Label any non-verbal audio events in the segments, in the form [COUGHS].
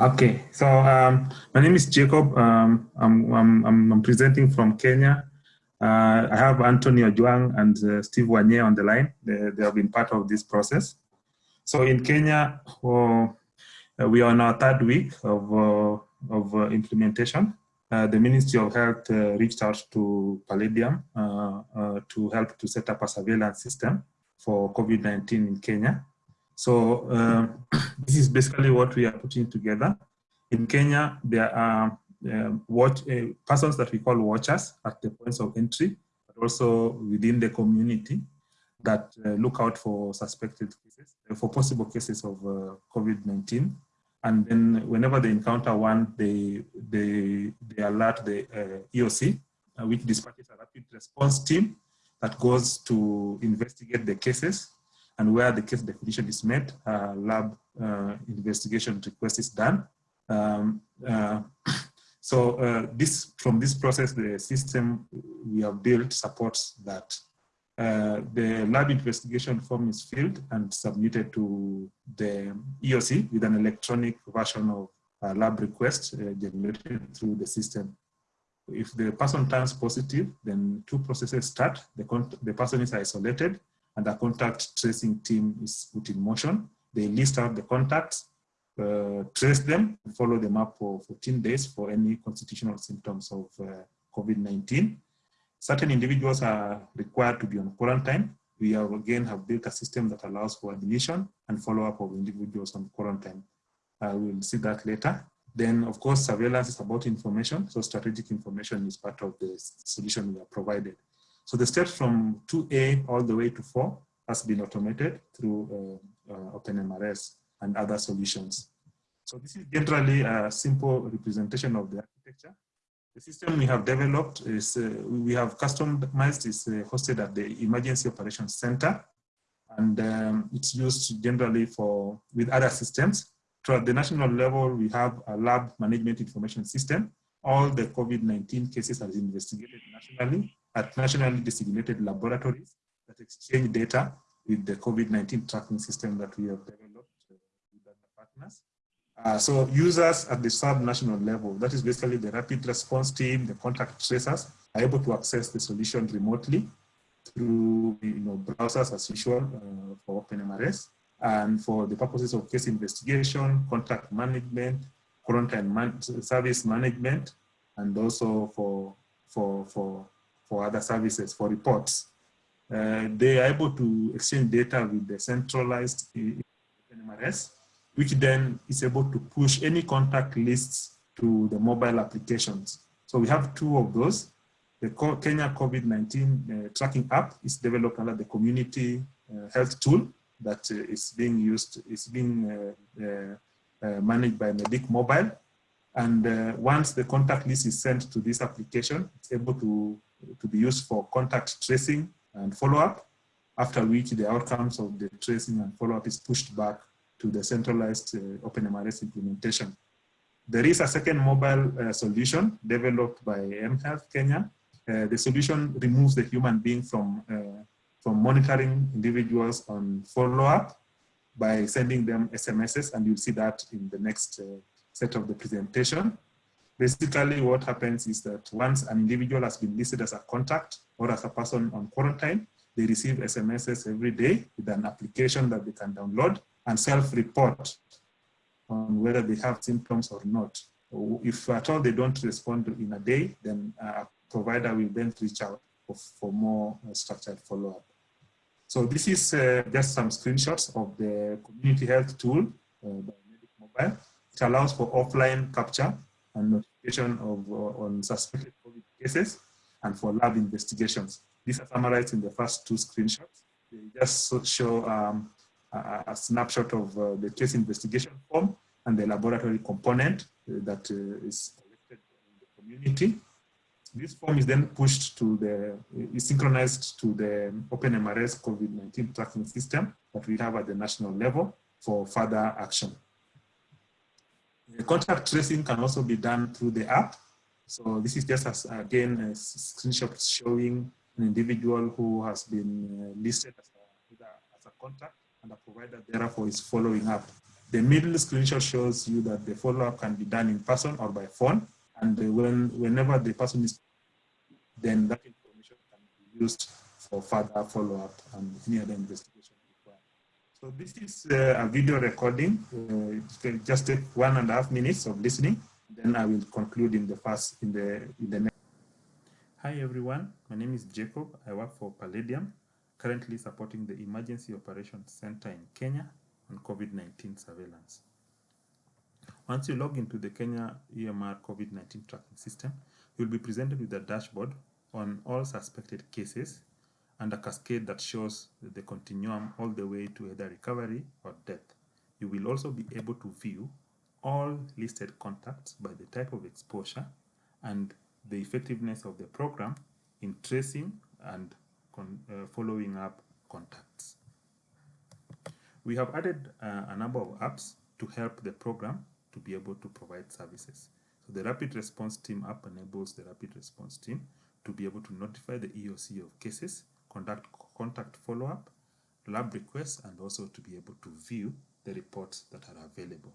Okay, so um, my name is Jacob. Um, I'm, I'm, I'm, presenting from Kenya. Uh, I have Anthony Ojwang and uh, Steve Wanye on the line. They, they, have been part of this process. So in Kenya, uh, we are on our third week of, uh, of uh, implementation. Uh, the Ministry of Health reached out to Palladium to help to set up a surveillance system for COVID-19 in Kenya. So uh, [CLEARS THROAT] this is basically what we are putting together. In Kenya, there are uh, watch, uh, persons that we call watchers at the points of entry, but also within the community that uh, look out for suspected cases, uh, for possible cases of uh, COVID-19. And then whenever they encounter one, they, they, they alert the EOC, which dispatches a rapid response team that goes to investigate the cases and where the case definition is met, uh, lab uh, investigation request is done. Um, uh, [COUGHS] so uh, this from this process, the system we have built supports that. Uh, the lab investigation form is filled and submitted to the EOC with an electronic version of lab request generated through the system. If the person turns positive, then two processes start. The, the person is isolated and a contact tracing team is put in motion. They list out the contacts, uh, trace them, follow them up for 14 days for any constitutional symptoms of uh, COVID-19. Certain individuals are required to be on quarantine. We have again have built a system that allows for admission and follow-up of individuals on quarantine. Uh, we'll see that later. Then, of course, surveillance is about information. So strategic information is part of the solution we have provided. So the steps from 2A all the way to 4 has been automated through uh, uh, OpenMRS and other solutions. So this is generally a simple representation of the architecture. The system we have developed is, uh, we have customized is uh, hosted at the Emergency Operations Center. And um, it's used generally for, with other systems. So at the national level, we have a lab management information system. All the COVID-19 cases are investigated nationally at nationally designated laboratories that exchange data with the COVID-19 tracking system that we have developed uh, with other partners. Uh, so users at the sub-national level, that is basically the rapid response team, the contact tracers, are able to access the solution remotely through you know, browsers as usual uh, for OpenMRS. And for the purposes of case investigation, contact management, quarantine man service management, and also for, for, for for other services, for reports. Uh, they are able to exchange data with the centralized NMRS, which then is able to push any contact lists to the mobile applications. So we have two of those. The Kenya COVID-19 uh, tracking app is developed under the community uh, health tool that uh, is being used, is being uh, uh, managed by Medic Mobile. And once the contact list is sent to this application, it's able to to be used for contact tracing and follow-up, after which the outcomes of the tracing and follow-up is pushed back to the centralized uh, OpenMRS implementation. There is a second mobile uh, solution developed by mHealth Kenya. Uh, the solution removes the human being from, uh, from monitoring individuals on follow-up by sending them SMSs, and you'll see that in the next uh, set of the presentation. Basically, what happens is that once an individual has been listed as a contact or as a person on quarantine, they receive SMSs every day with an application that they can download and self-report on whether they have symptoms or not. If at all they don't respond in a day, then a provider will then reach out for, more uh, structured follow-up. So this is uh, just some screenshots of the community health tool uh, by Medic Mobile. It allows for offline capture and notification of uh, on suspected COVID cases and for lab investigations. These are summarized in the first two screenshots. They just show um, a, a, snapshot of uh, the case investigation form and the laboratory component uh, that uh, is collected in the community. This form is then pushed to the, is synchronized to the OpenMRS COVID-19 tracking system that we have at the national level for further action. The contact tracing can also be done through the app. So this is just as, again a screenshot showing an individual who has been uh, listed as a, as a contact and a provider therefore is following up. The middle screenshot shows you that the follow-up can be done in person or by phone. And when, whenever the person is, then that information can be used for further follow-up and any other investigation. So this is uh, a video recording. Uh, just take one and a half minutes of listening. Then I will conclude in the first, in the, in the next. Hi everyone, my name is Jacob. I work for Palladium, currently supporting the Emergency Operations Center in Kenya on COVID-19 surveillance. Once you log into the Kenya EMR COVID-19 tracking system, you'll be presented with a dashboard on all suspected cases and a cascade that shows the continuum all the way to either recovery or death. You will also be able to view all listed contacts by the type of exposure and the effectiveness of the program in tracing and uh, following up contacts. We have added uh, a number of apps to help the program to be able to provide services. So the Rapid Response Team app enables the Rapid Response Team to be able to notify the EOC of cases, conduct contact follow-up, lab requests, and also to be able to view the reports that are available.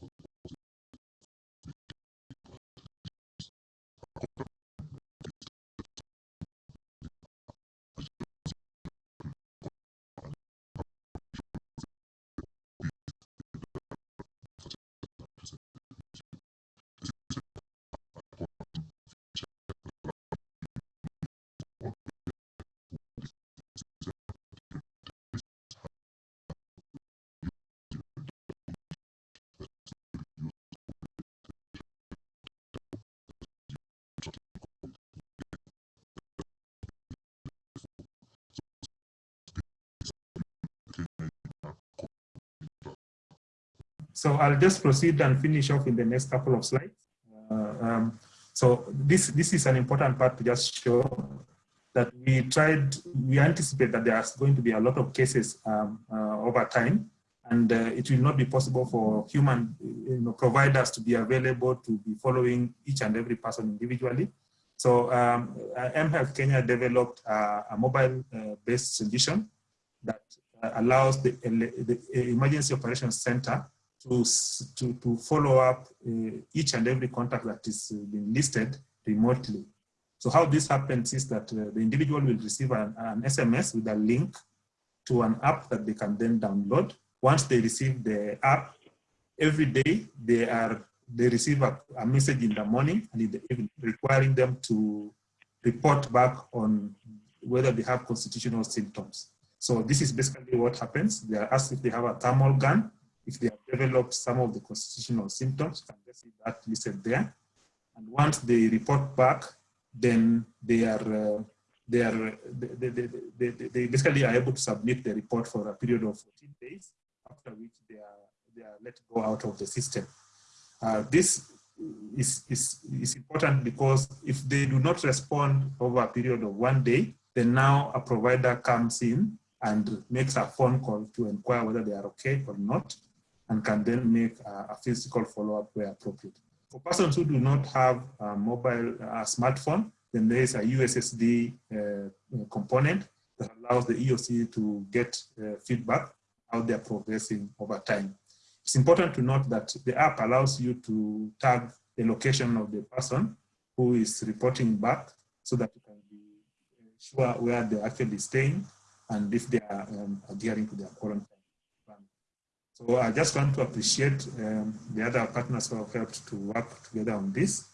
possible. So I'll just proceed and finish off in the next couple of slides. Uh, um, so this, this is an important part to just show that we tried, we anticipate that there's going to be a lot of cases um, uh, over time, and uh, it will not be possible for human you know, providers to be available to be following each and every person individually. So um, mHealth Kenya developed a, a mobile-based uh, solution that uh, allows the, the Emergency Operations Center to, to, to follow up uh, each and every contact that is uh, being listed remotely. So how this happens is that uh, the individual will receive an, an, SMS with a link to an app that they can then download. Once they receive the app, every day they are they receive a, a message in the morning and in the evening requiring them to report back on whether they have constitutional symptoms. So this is basically what happens. They are asked if they have a thermal gun if they have developed some of the constitutional symptoms, you can just see that listed there. And once they report back, then they are uh, they are they, they, they, they, basically are able to submit the report for a period of 14 days, after which they are they are let go out of the system. Uh, this is, is, is important because if they do not respond over a period of one day, then now a provider comes in and makes a phone call to inquire whether they are okay or not and can then make a, physical follow-up where appropriate. For persons who do not have a mobile a smartphone, then there is a USSD uh, component that allows the EOC to get uh, feedback how they're progressing over time. It's important to note that the app allows you to tag the location of the person who is reporting back so that you can be sure where they're actually staying and if they are um, adhering to their quarantine so I just want to appreciate um, the other partners who have helped to work together on this.